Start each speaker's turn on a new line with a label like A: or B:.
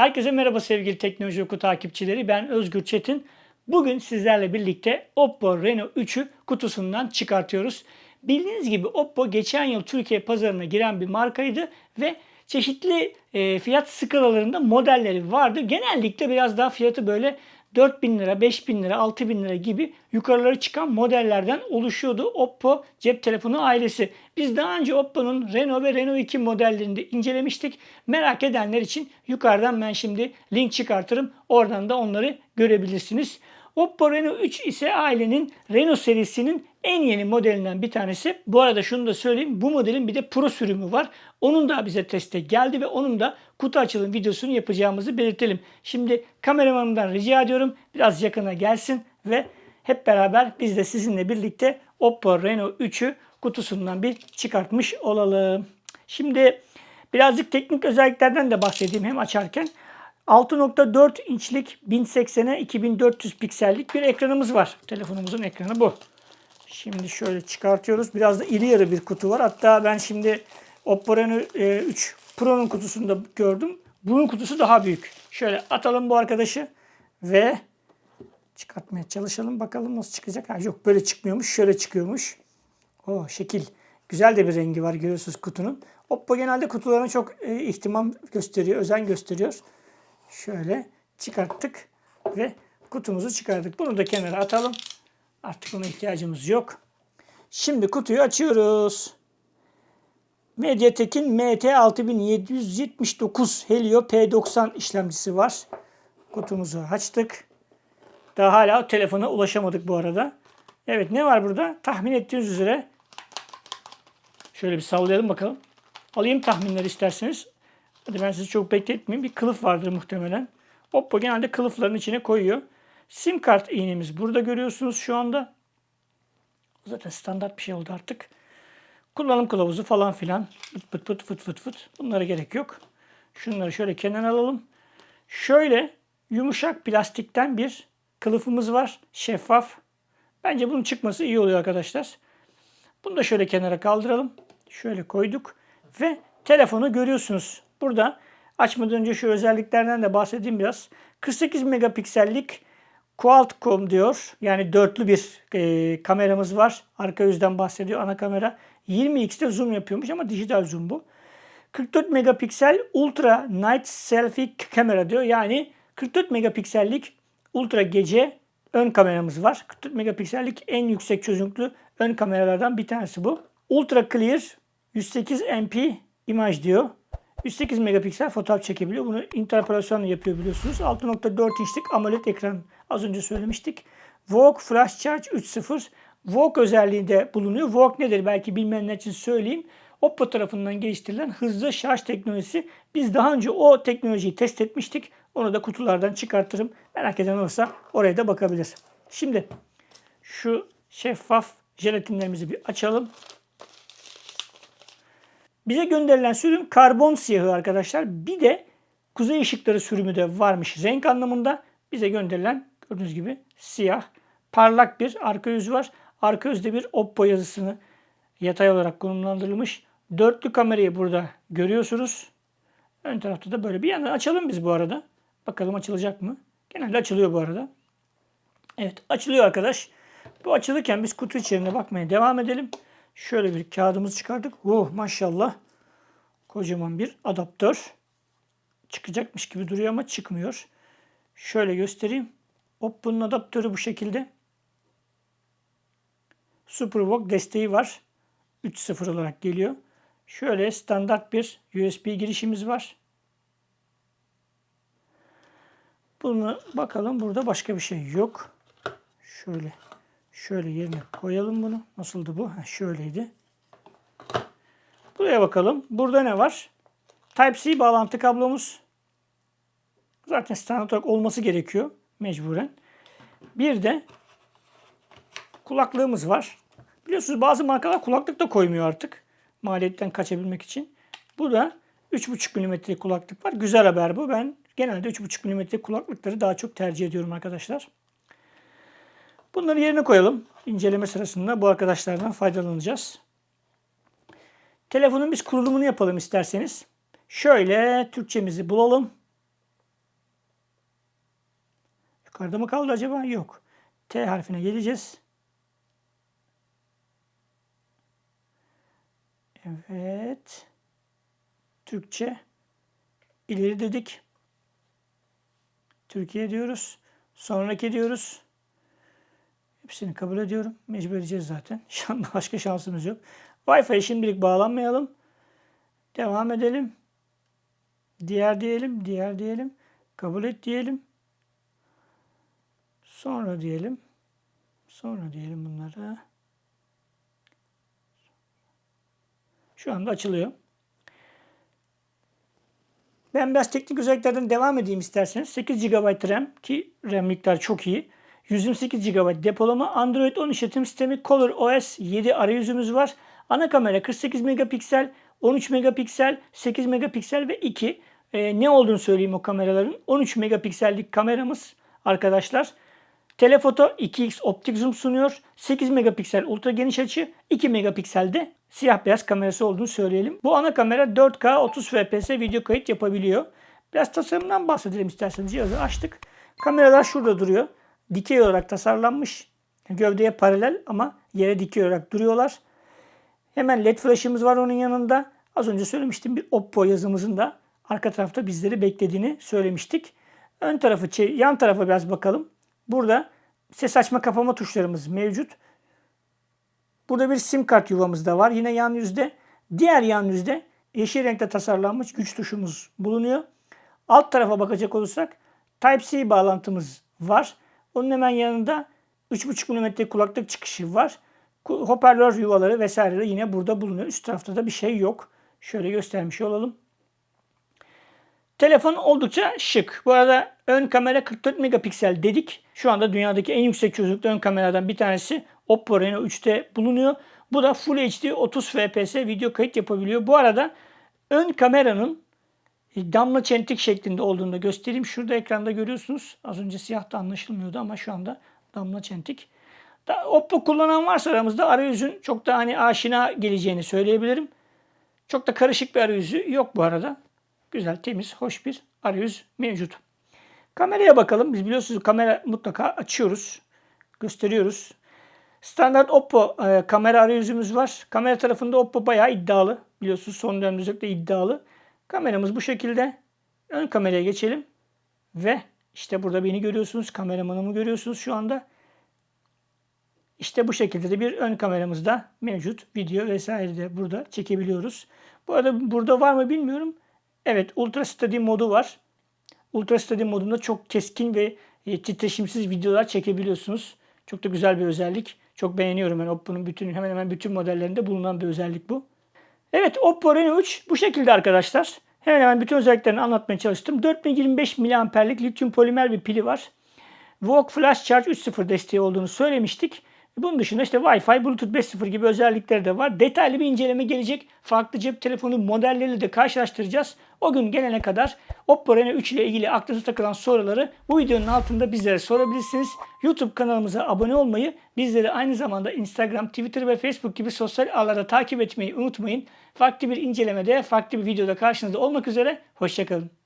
A: Herkese merhaba sevgili Teknoloji Oku takipçileri. Ben Özgür Çetin. Bugün sizlerle birlikte Oppo Reno 3'ü kutusundan çıkartıyoruz. Bildiğiniz gibi Oppo geçen yıl Türkiye pazarına giren bir markaydı ve çeşitli e, fiyat skalalarında modelleri vardı. Genellikle biraz daha fiyatı böyle 4000 lira, 5000 lira, 6000 lira gibi yukarılara çıkan modellerden oluşuyordu Oppo cep telefonu ailesi. Biz daha önce Oppo'nun Reno ve Reno 2 modellerini de incelemiştik. Merak edenler için yukarıdan ben şimdi link çıkartırım. Oradan da onları görebilirsiniz. Oppo Reno 3 ise ailenin Reno serisinin en yeni modelinden bir tanesi. Bu arada şunu da söyleyeyim. Bu modelin bir de Pro sürümü var. Onun da bize teste geldi ve onun da kutu açılım videosunu yapacağımızı belirtelim. Şimdi kameramanımdan rica ediyorum biraz yakına gelsin ve hep beraber biz de sizinle birlikte Oppo Reno 3'ü kutusundan bir çıkartmış olalım. Şimdi birazcık teknik özelliklerden de bahsedeyim hem açarken. 6.4 inçlik 1080'e 2400 piksellik bir ekranımız var. Telefonumuzun ekranı bu. Şimdi şöyle çıkartıyoruz. Biraz da iri yarı bir kutu var. Hatta ben şimdi Oppo Reno 3 Pro'nun kutusunda gördüm. Bunun kutusu daha büyük. Şöyle atalım bu arkadaşı ve çıkartmaya çalışalım. Bakalım nasıl çıkacak. Ha, yok böyle çıkmıyormuş. Şöyle çıkıyormuş. O şekil. Güzel de bir rengi var görüyorsunuz kutunun. Oppo genelde kutularına çok e, ihtimam gösteriyor, özen gösteriyor. Şöyle çıkarttık ve kutumuzu çıkardık. Bunu da kenara atalım. Artık buna ihtiyacımız yok. Şimdi kutuyu açıyoruz. MediaTek'in MT6779 Helio P90 işlemcisi var. Kutumuzu açtık. Daha hala telefona ulaşamadık bu arada. Evet ne var burada? Tahmin ettiğiniz üzere şöyle bir sallayalım bakalım. Alayım tahminleri isterseniz. Hadi ben sizi çok bekletmeyeyim. Bir kılıf vardır muhtemelen. Oppo genelde kılıfların içine koyuyor. Sim kart iğnemiz burada görüyorsunuz şu anda. Zaten standart bir şey oldu artık. Kullanım kılavuzu falan filan. Pıt pıt pıt fıt fıt fıt. Bunlara gerek yok. Şunları şöyle kenara alalım. Şöyle yumuşak plastikten bir kılıfımız var. Şeffaf. Bence bunun çıkması iyi oluyor arkadaşlar. Bunu da şöyle kenara kaldıralım. Şöyle koyduk. Ve telefonu görüyorsunuz. Burada açmadan önce şu özelliklerden de bahsedeyim biraz. 48 megapiksellik Qualcomm diyor. Yani dörtlü bir e, kameramız var. Arka yüzden bahsediyor ana kamera. 20x'te zoom yapıyormuş ama dijital zoom bu. 44 megapiksel Ultra Night Selfie kamera diyor. Yani 44 megapiksellik ultra gece ön kameramız var. 44 megapiksellik en yüksek çözünürlüklü ön kameralardan bir tanesi bu. Ultra Clear 108 MP imaj diyor. 108 megapiksel fotoğraf çekebiliyor. Bunu interpolasyonla yapıyor biliyorsunuz. 6.4 inçlik AMOLED ekran az önce söylemiştik. VOOC Flash Charge 3.0 VOOC özelliği de bulunuyor. VOOC nedir belki bilmeyenler için söyleyeyim. Oppo tarafından geliştirilen hızlı şarj teknolojisi. Biz daha önce o teknolojiyi test etmiştik. Onu da kutulardan çıkartırım. Merak eden olursa oraya da bakabilir. Şimdi şu şeffaf jelatinlerimizi bir açalım. Bize gönderilen sürüm karbon siyahı arkadaşlar. Bir de kuzey ışıkları sürümü de varmış renk anlamında. Bize gönderilen gördüğünüz gibi siyah parlak bir arka yüz var. Arka yüzde bir Oppo yazısını yatay olarak konumlandırılmış. Dörtlü kamerayı burada görüyorsunuz. Ön tarafta da böyle bir yandan açalım biz bu arada. Bakalım açılacak mı? Genelde açılıyor bu arada. Evet açılıyor arkadaş. Bu açılırken biz kutu içerisine bakmaya devam edelim. Şöyle bir kağıdımızı çıkardık. Oh maşallah. Kocaman bir adaptör. Çıkacakmış gibi duruyor ama çıkmıyor. Şöyle göstereyim. Oppo'nun adaptörü bu şekilde. SuperVOOC desteği var. 3.0 olarak geliyor. Şöyle standart bir USB girişimiz var. Bunu bakalım burada başka bir şey yok. Şöyle şöyle yerine koyalım bunu. Nasıldı bu? Ha, şöyleydi. Buraya bakalım. Burada ne var? Type-C bağlantı kablomuz. Zaten standart olarak olması gerekiyor mecburen. Bir de kulaklığımız var. Biliyorsunuz bazı markalar kulaklık da koymuyor artık. Maliyetten kaçabilmek için. Bu da 3.5 mm kulaklık var. Güzel haber bu. Ben genelde 3.5 mm kulaklıkları daha çok tercih ediyorum arkadaşlar. Bunları yerine koyalım. İnceleme sırasında bu arkadaşlardan faydalanacağız. Telefonun biz kurulumunu yapalım isterseniz. Şöyle Türkçemizi bulalım. Yukarıda mı kaldı acaba? Yok. T harfine geleceğiz. Evet. Türkçe. İleri dedik. Türkiye diyoruz. Sonraki diyoruz. Hepsini kabul ediyorum. Mecbur edeceğiz zaten. Başka şansımız yok. Wi-Fi'ye şimdilik bağlanmayalım. Devam edelim. Diğer diyelim. Diğer diyelim. Kabul et diyelim. Sonra diyelim. Sonra diyelim bunlara. Şu anda açılıyor. Ben biraz teknik özelliklerden devam edeyim isterseniz. 8 GB RAM ki RAM miktarı çok iyi. 128 GB depolama, Android 10 işletim sistemi, Color OS 7 arayüzümüz var. Ana kamera 48 megapiksel, 13 megapiksel, 8 megapiksel ve 2. Ee, ne olduğunu söyleyeyim o kameraların. 13 megapiksellik kameramız arkadaşlar. Telefoto 2x optik zoom sunuyor. 8 megapiksel ultra geniş açı, 2 megapikselde siyah beyaz kamerası olduğunu söyleyelim. Bu ana kamera 4K 30 FPS video kayıt yapabiliyor. Biraz tasarımdan bahsedelim isterseniz. Cihazı açtık. Kameralar şurada duruyor. Dikey olarak tasarlanmış. Gövdeye paralel ama yere dikey olarak duruyorlar. Hemen led flash'ımız var onun yanında. Az önce söylemiştim bir Oppo yazımızın da arka tarafta bizleri beklediğini söylemiştik. Ön tarafı, yan tarafa biraz bakalım. Burada ses açma kapama tuşlarımız mevcut. Burada bir sim kart yuvamız da var. Yine yan yüzde. Diğer yan yüzde yeşil renkte tasarlanmış güç tuşumuz bulunuyor. Alt tarafa bakacak olursak Type-C bağlantımız var. Onun hemen yanında 3.5 mm kulaklık çıkışı var. Hoparlör yuvaları vesaire de yine burada bulunuyor. Üst tarafta da bir şey yok. Şöyle göstermiş olalım. Telefon oldukça şık. Bu arada ön kamera 44 megapiksel dedik. Şu anda dünyadaki en yüksek çözünürlüklü ön kameradan bir tanesi Oppo Reno 3'te bulunuyor. Bu da Full HD 30 FPS video kayıt yapabiliyor. Bu arada ön kameranın damla çentik şeklinde olduğunu da göstereyim. Şurada ekranda görüyorsunuz. Az önce siyah da anlaşılmıyordu ama şu anda damla çentik. Oppo kullanan varsa aramızda arayüzün çok da hani aşina geleceğini söyleyebilirim. Çok da karışık bir arayüzü yok bu arada. Güzel, temiz, hoş bir arayüz mevcut. Kameraya bakalım. Biz biliyorsunuz kamera mutlaka açıyoruz. Gösteriyoruz. Standart Oppo e, kamera arayüzümüz var. Kamera tarafında Oppo bayağı iddialı. Biliyorsunuz son dönemde iddialı. Kameramız bu şekilde. Ön kameraya geçelim. Ve işte burada beni görüyorsunuz. Kameramanımı görüyorsunuz şu anda. İşte bu şekilde de bir ön kameramız da mevcut. Video vesaire de burada çekebiliyoruz. Bu arada burada var mı bilmiyorum. Evet Ultra Steady modu var. Ultra Steady modunda çok keskin ve e, titreşimsiz videolar çekebiliyorsunuz. Çok da güzel bir özellik. Çok beğeniyorum ben Oppo'nun bütün hemen hemen bütün modellerinde bulunan bir özellik bu. Evet Oppo Reno 3 bu şekilde arkadaşlar. Hemen hemen bütün özelliklerini anlatmaya çalıştım. 4025 mAh'lik lityum polimer bir pili var. VOOC Flash Charge 3.0 desteği olduğunu söylemiştik. Bunun dışında işte Wi-Fi, Bluetooth 5.0 gibi özellikleri de var. Detaylı bir inceleme gelecek. Farklı cep telefonu modelleriyle de karşılaştıracağız. O gün gelene kadar Oppo Reno 3 ile ilgili aklınıza takılan soruları bu videonun altında bizlere sorabilirsiniz. YouTube kanalımıza abone olmayı, bizleri aynı zamanda Instagram, Twitter ve Facebook gibi sosyal ağlarda takip etmeyi unutmayın. Farklı bir incelemede, farklı bir videoda karşınızda olmak üzere. Hoşçakalın.